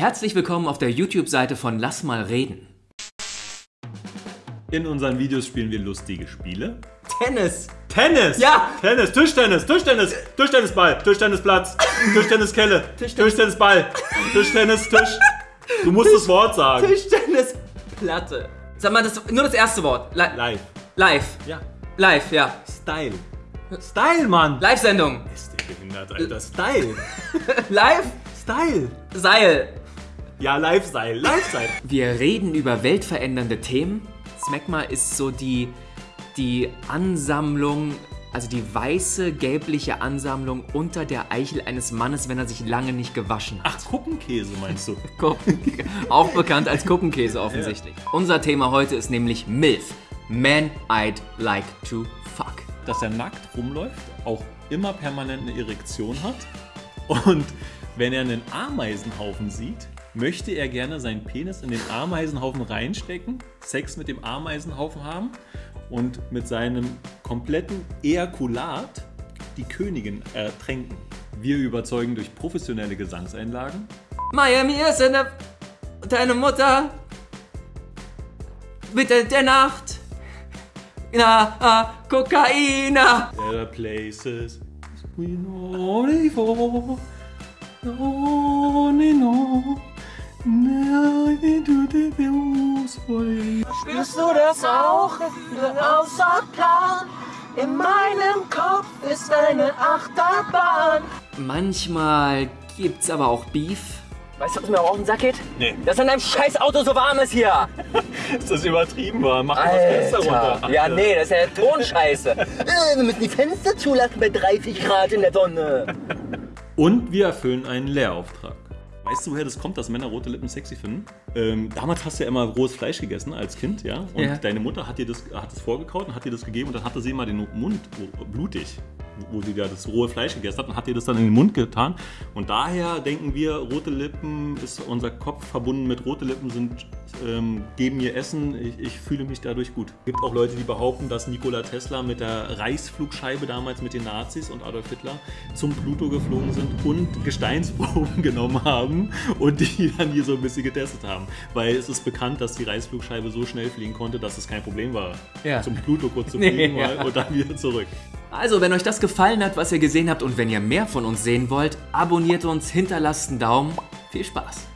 Herzlich willkommen auf der YouTube-Seite von Lass mal reden. In unseren Videos spielen wir lustige Spiele. Tennis! Tennis! Ja! Tennis, Tischtennis, Tischtennis, Tischtennisball, Tischtennisplatz, Tischtenniskelle, Tischtennisball, Tischtennis, Tisch. Du musst das Wort sagen. Tischtennisplatte. Sag mal, das, nur das erste Wort. Li Live. live. Ja. Live, ja. Style. Style, Mann. Live-Sendung. Ist der behindert, Alter. Style. Live? Style. Seil. Ja, Live-Style. Live-Style. Wir reden über weltverändernde Themen. Smegma ist so die, die Ansammlung, also die weiße, gelbliche Ansammlung unter der Eichel eines Mannes, wenn er sich lange nicht gewaschen hat. Ach, Kuppenkäse meinst du? Auch bekannt als Kuppenkäse offensichtlich. Unser Thema heute ist nämlich MILF. Man I'd Like to Fuck. Dass er nackt rumläuft, auch immer permanent eine Erektion hat und wenn er einen Ameisenhaufen sieht, möchte er gerne seinen Penis in den Ameisenhaufen reinstecken, Sex mit dem Ameisenhaufen haben und mit seinem kompletten Ejakulat die Königin ertränken. Wir überzeugen durch professionelle Gesangseinlagen, Miami ist eine, deine Mutter. Bitte der Nacht. Na, ah, Kokaina. There are places we know before. No, no, you. Spürst du das auch? Außer Plan. In meinem Kopf ist eine Achterbahn. Manchmal gibt's aber auch Beef. Weißt du, was mir auch auf den Sack geht? Nee. Dass in deinem scheiß Auto so warm ist hier. Ist das übertrieben war? Mach mal das Fenster runter. Alter. Ja, nee, das ist ja Tonscheiße. äh, wir müssen die Fenster zulassen bei 30 Grad in der Sonne. Und wir erfüllen einen Lehrauftrag. Weißt du, woher das kommt, dass Männer rote Lippen sexy finden? Ähm, damals hast du ja immer rohes Fleisch gegessen als Kind, ja? Und Ja. deine Mutter hat dir das, hat das vorgekaut und hat dir das gegeben und dann hatte sie immer den Mund blutig, wo sie da das rohe Fleisch gegessen hat und hat dir das dann in den Mund getan. Und daher denken wir, rote Lippen ist unser Kopf verbunden mit rote Lippen sind, ähm, geben mir Essen. Ich, ich fühle mich dadurch gut. Es gibt auch Leute, die behaupten, dass Nikola Tesla mit der Reichsflugscheibe damals mit den Nazis und Adolf Hitler zum Pluto geflogen sind und Gesteinsproben genommen haben und die dann hier so ein bisschen getestet haben. Weil es ist bekannt, dass die Reichsflugscheibe so schnell fliegen konnte, dass es kein Problem war, Ja. zum Pluto kurz zu Nee, fliegen ja. mal und dann wieder zurück. Also, wenn euch das gefallen hat, was ihr gesehen habt und wenn ihr mehr von uns sehen wollt, abonniert uns, hinterlasst einen Daumen. Viel Spaß.